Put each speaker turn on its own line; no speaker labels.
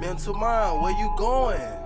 Mental mind, Where you going?